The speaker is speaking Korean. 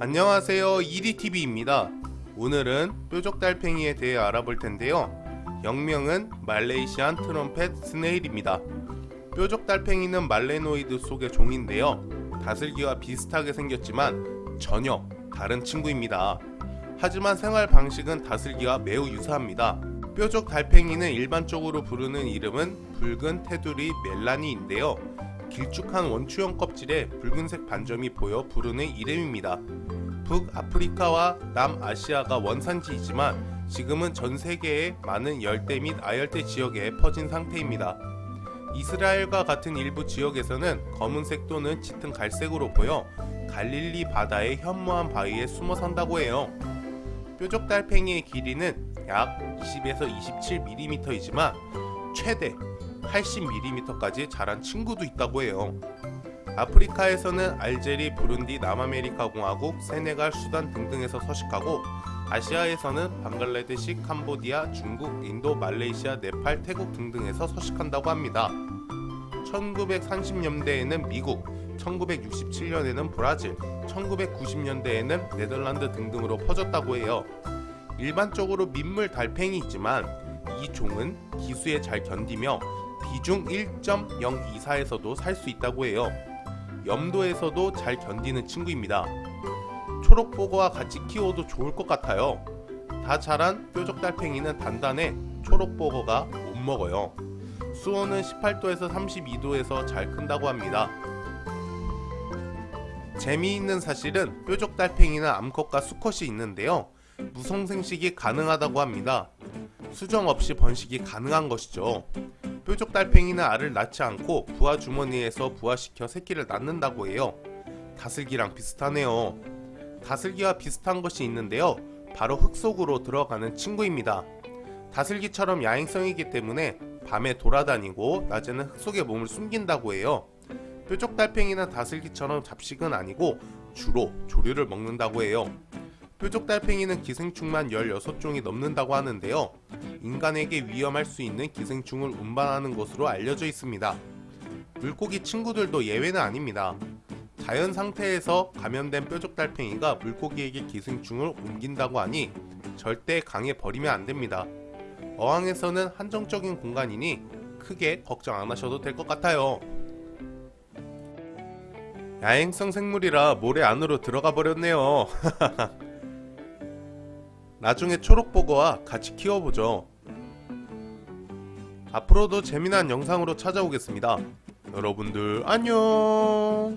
안녕하세요. 이리TV입니다. 오늘은 뾰족달팽이에 대해 알아볼 텐데요. 영명은 말레이시안 트럼펫 스네일입니다. 뾰족달팽이는 말레노이드 속의 종인데요. 다슬기와 비슷하게 생겼지만 전혀 다른 친구입니다. 하지만 생활 방식은 다슬기와 매우 유사합니다. 뾰족달팽이는 일반적으로 부르는 이름은 붉은 테두리 멜라니인데요 길쭉한 원추형 껍질에 붉은색 반점이 보여 부르는 이름입니다. 북아프리카와 남아시아가 원산지이지만 지금은 전 세계의 많은 열대 및 아열대 지역에 퍼진 상태입니다. 이스라엘과 같은 일부 지역에서는 검은색 또는 짙은 갈색으로 보여 갈릴리 바다의 현무암 바위에 숨어 산다고 해요. 뾰족 달팽이의 길이는 약 20에서 27mm이지만 최대 80mm까지 자란 친구도 있다고 해요. 아프리카에서는 알제리, 부룬디, 남아메리카 공화국, 세네갈, 수단 등등에서 서식하고 아시아에서는 방글라데시, 캄보디아, 중국, 인도, 말레이시아, 네팔, 태국 등등에서 서식한다고 합니다. 1930년대에는 미국, 1967년에는 브라질, 1990년대에는 네덜란드 등등으로 퍼졌다고 해요. 일반적으로 민물 달팽이지만 이 종은 기수에 잘 견디며 비중 1.024에서도 살 수 있다고 해요. 염도에서도 잘 견디는 친구입니다. 초록보거와 같이 키워도 좋을 것 같아요. 다 자란 뾰족달팽이는 단단해 초록보거가 못 먹어요. 수온은 18도에서 32도에서 잘 큰다고 합니다. 재미있는 사실은 뾰족달팽이는 암컷과 수컷이 있는데요. 무성생식이 가능하다고 합니다. 수정 없이 번식이 가능한 것이죠. 뾰족 달팽이는 알을 낳지 않고 부화 주머니에서 부화시켜 새끼를 낳는다고 해요. 다슬기랑 비슷하네요. 다슬기와 비슷한 것이 있는데요. 바로 흙 속으로 들어가는 친구입니다. 다슬기처럼 야행성이기 때문에 밤에 돌아다니고 낮에는 흙 속에 몸을 숨긴다고 해요. 뾰족달팽이는 다슬기처럼 잡식은 아니고 주로 조류를 먹는다고 해요. 뾰족 달팽이는 기생충만 16종이 넘는다고 하는데요. 인간에게 위험할 수 있는 기생충을 운반하는 것으로 알려져 있습니다. 물고기 친구들도 예외는 아닙니다. 자연 상태에서 감염된 뾰족 달팽이가 물고기에게 기생충을 옮긴다고 하니 절대 강에 버리면 안됩니다. 어항에서는 한정적인 공간이니 크게 걱정 안 하셔도 될 것 같아요. 야행성 생물이라 모래 안으로 들어가 버렸네요. 나중에 초록보거와 같이 키워보죠. 앞으로도 재미난 영상으로 찾아오겠습니다. 여러분들 안녕